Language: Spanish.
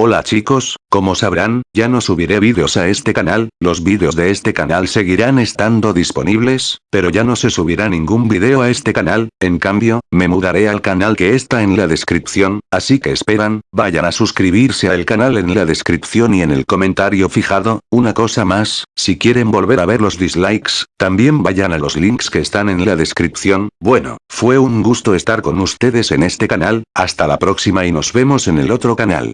Hola chicos, como sabrán, ya no subiré vídeos a este canal, los vídeos de este canal seguirán estando disponibles, pero ya no se subirá ningún vídeo a este canal, en cambio, me mudaré al canal que está en la descripción, así que esperan, vayan a suscribirse al canal en la descripción y en el comentario fijado, una cosa más, si quieren volver a ver los dislikes, también vayan a los links que están en la descripción, bueno, fue un gusto estar con ustedes en este canal, hasta la próxima y nos vemos en el otro canal.